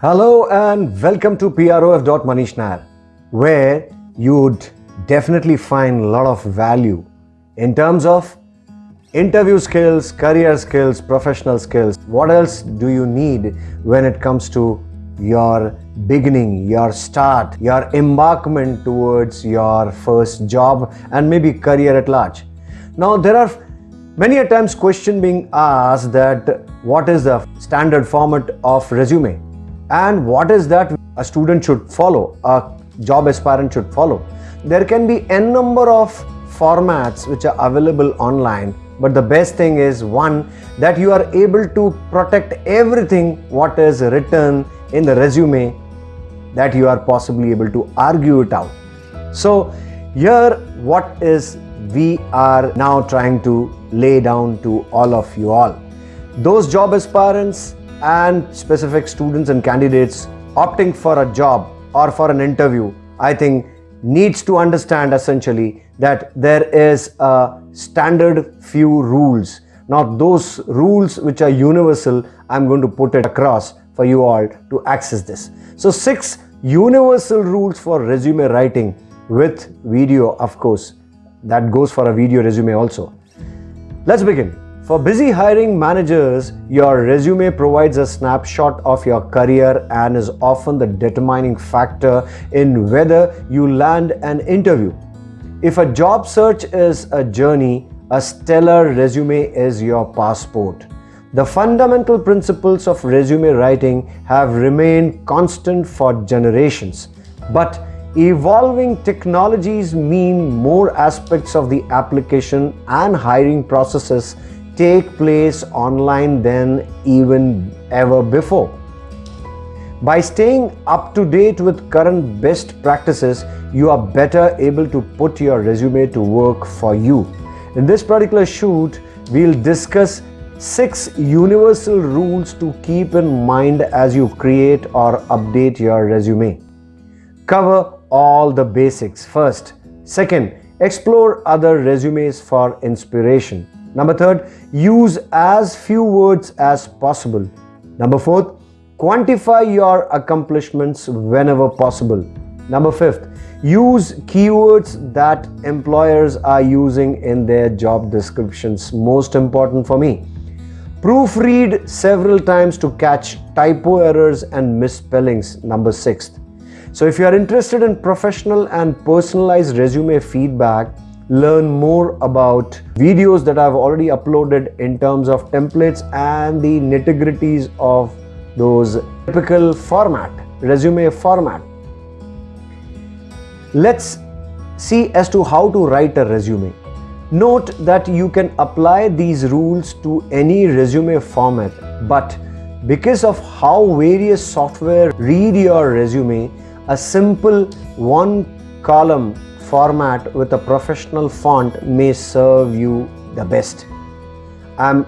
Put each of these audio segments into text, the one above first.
Hello and welcome to PROF. Nair, where you would definitely find a lot of value in terms of interview skills, career skills, professional skills. What else do you need when it comes to your beginning, your start, your embarkment towards your first job and maybe career at large? Now, there are many a times question being asked that what is the standard format of resume and what is that a student should follow, a job aspirant should follow. There can be n number of formats which are available online but the best thing is one that you are able to protect everything what is written in the resume that you are possibly able to argue it out. So here what is we are now trying to lay down to all of you all. Those job aspirants and specific students and candidates opting for a job or for an interview, I think needs to understand essentially that there is a standard few rules. Now those rules which are universal, I'm going to put it across for you all to access this. So six universal rules for resume writing with video of course that goes for a video resume also. Let's begin. For busy hiring managers, your resume provides a snapshot of your career and is often the determining factor in whether you land an interview. If a job search is a journey, a stellar resume is your passport. The fundamental principles of resume writing have remained constant for generations, but Evolving technologies mean more aspects of the application and hiring processes take place online than even ever before. By staying up to date with current best practices, you are better able to put your resume to work for you. In this particular shoot, we'll discuss six universal rules to keep in mind as you create or update your resume. Cover all the basics first. Second, explore other resumes for inspiration. Number third, use as few words as possible. Number fourth, quantify your accomplishments whenever possible. Number fifth, use keywords that employers are using in their job descriptions. Most important for me. Proofread several times to catch typo errors and misspellings. Number sixth. So if you are interested in professional and personalized resume feedback, learn more about videos that I've already uploaded in terms of templates and the nitty-gritties of those typical format, resume format. Let's see as to how to write a resume. Note that you can apply these rules to any resume format, but because of how various software read your resume, a simple one column format with a professional font may serve you the best. I'm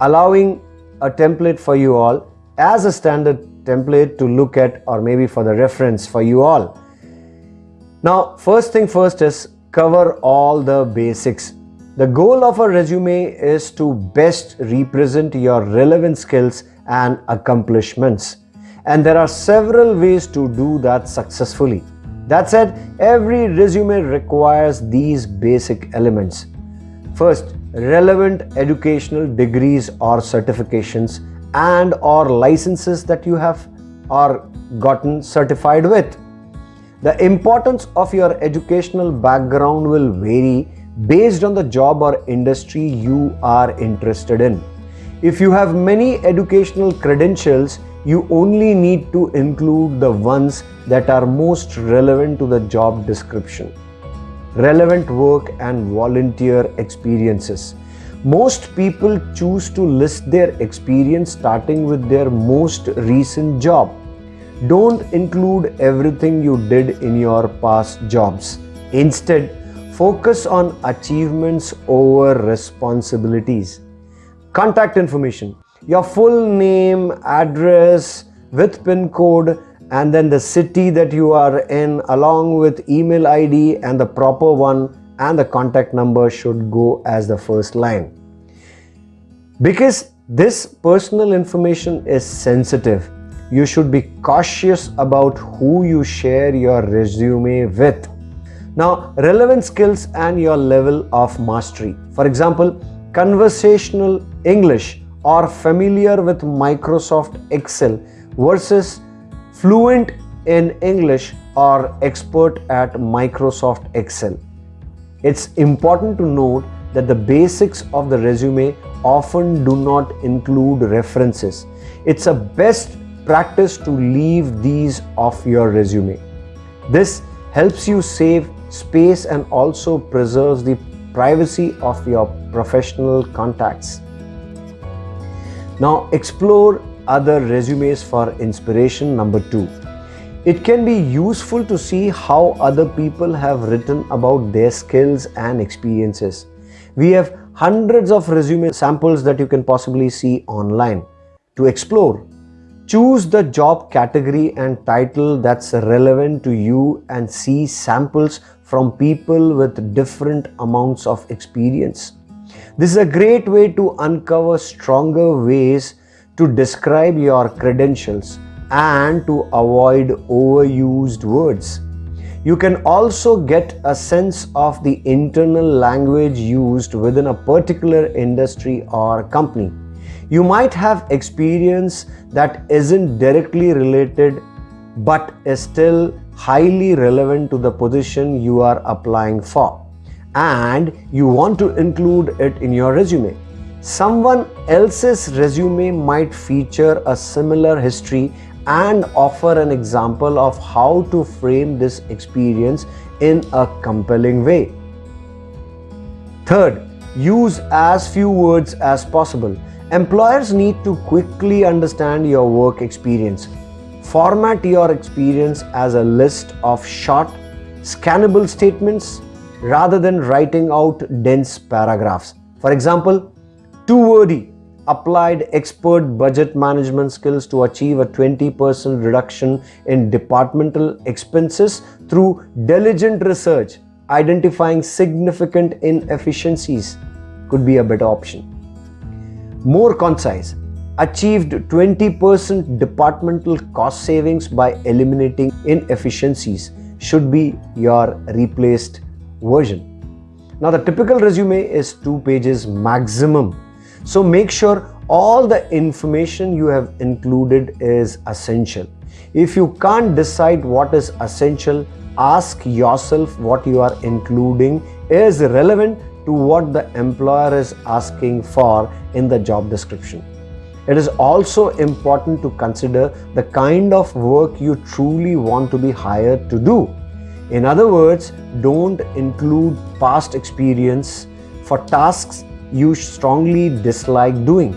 allowing a template for you all as a standard template to look at or maybe for the reference for you all. Now first thing first is cover all the basics. The goal of a resume is to best represent your relevant skills and accomplishments and there are several ways to do that successfully. That said, every resume requires these basic elements. First, relevant educational degrees or certifications and or licenses that you have or gotten certified with. The importance of your educational background will vary based on the job or industry you are interested in. If you have many educational credentials, you only need to include the ones that are most relevant to the job description. Relevant work and volunteer experiences. Most people choose to list their experience starting with their most recent job. Don't include everything you did in your past jobs. Instead, focus on achievements over responsibilities. Contact information your full name, address with PIN code and then the city that you are in along with email ID and the proper one and the contact number should go as the first line. Because this personal information is sensitive, you should be cautious about who you share your resume with. Now, relevant skills and your level of mastery. For example, conversational English or familiar with Microsoft Excel versus fluent in English or expert at Microsoft Excel. It's important to note that the basics of the resume often do not include references. It's a best practice to leave these off your resume. This helps you save space and also preserves the privacy of your professional contacts. Now explore other resumes for inspiration number two. It can be useful to see how other people have written about their skills and experiences. We have hundreds of resume samples that you can possibly see online. To explore, choose the job category and title that's relevant to you and see samples from people with different amounts of experience. This is a great way to uncover stronger ways to describe your credentials and to avoid overused words. You can also get a sense of the internal language used within a particular industry or company. You might have experience that isn't directly related but is still highly relevant to the position you are applying for and you want to include it in your resume. Someone else's resume might feature a similar history and offer an example of how to frame this experience in a compelling way. Third, use as few words as possible. Employers need to quickly understand your work experience. Format your experience as a list of short, scannable statements rather than writing out dense paragraphs. For example, two wordy applied expert budget management skills to achieve a 20% reduction in departmental expenses through diligent research, identifying significant inefficiencies could be a better option. More concise, achieved 20% departmental cost savings by eliminating inefficiencies should be your replaced version. Now the typical resume is two pages maximum so make sure all the information you have included is essential. If you can't decide what is essential, ask yourself what you are including is relevant to what the employer is asking for in the job description. It is also important to consider the kind of work you truly want to be hired to do. In other words, don't include past experience for tasks you strongly dislike doing.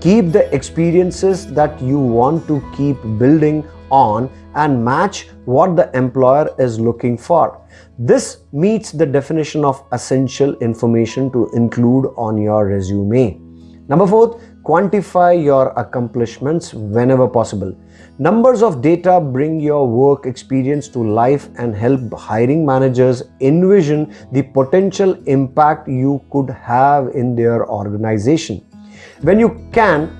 Keep the experiences that you want to keep building on and match what the employer is looking for. This meets the definition of essential information to include on your resume. Number four, quantify your accomplishments whenever possible. Numbers of data bring your work experience to life and help hiring managers envision the potential impact you could have in their organization. When you can,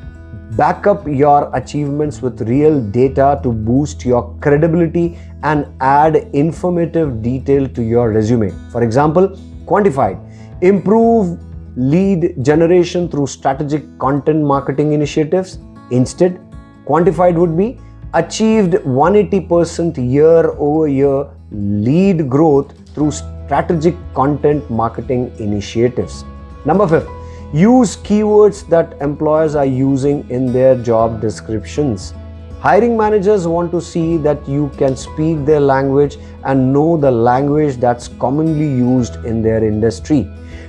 back up your achievements with real data to boost your credibility and add informative detail to your resume. For example, quantified, improve lead generation through strategic content marketing initiatives. Instead, quantified would be achieved 180% year over year lead growth through strategic content marketing initiatives. Number five, use keywords that employers are using in their job descriptions. Hiring managers want to see that you can speak their language and know the language that's commonly used in their industry.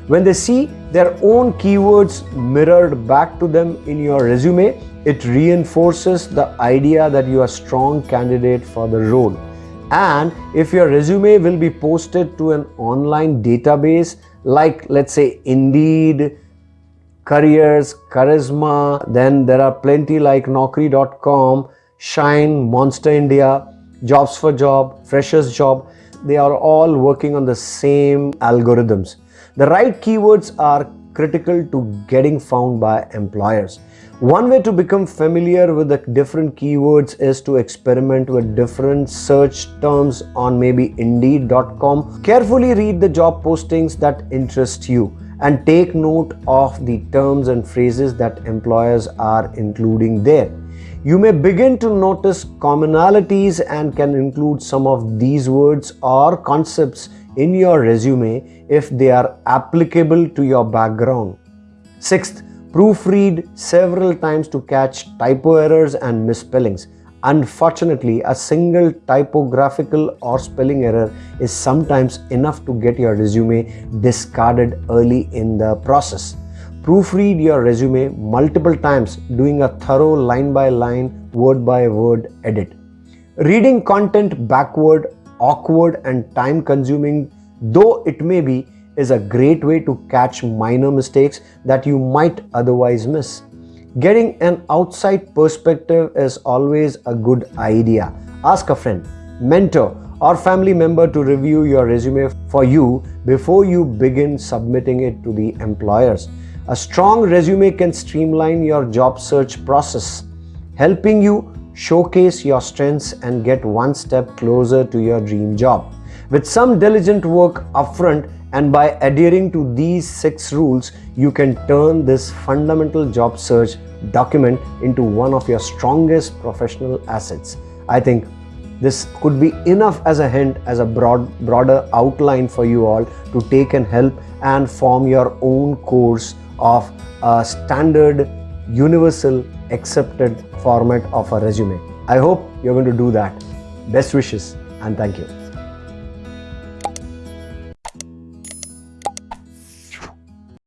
When they see their own keywords mirrored back to them in your resume, it reinforces the idea that you are a strong candidate for the role. And if your resume will be posted to an online database like let's say Indeed, Careers, Charisma, then there are plenty like Naukri.com, Shine, Monster India, Jobs for Job, Freshers Job, they are all working on the same algorithms. The right keywords are critical to getting found by employers. One way to become familiar with the different keywords is to experiment with different search terms on maybe indeed.com. Carefully read the job postings that interest you and take note of the terms and phrases that employers are including there. You may begin to notice commonalities and can include some of these words or concepts in your resume if they are applicable to your background. Sixth, proofread several times to catch typo errors and misspellings. Unfortunately, a single typographical or spelling error is sometimes enough to get your resume discarded early in the process. Proofread your resume multiple times doing a thorough line by line, word by word edit. Reading content backward, awkward and time consuming though it may be is a great way to catch minor mistakes that you might otherwise miss. Getting an outside perspective is always a good idea. Ask a friend, mentor, or family member to review your resume for you before you begin submitting it to the employers. A strong resume can streamline your job search process, helping you showcase your strengths and get one step closer to your dream job. With some diligent work upfront, and by adhering to these six rules, you can turn this fundamental job search document into one of your strongest professional assets. I think this could be enough as a hint, as a broad, broader outline for you all to take and help and form your own course of a standard, universal, accepted format of a resume. I hope you're going to do that. Best wishes and thank you.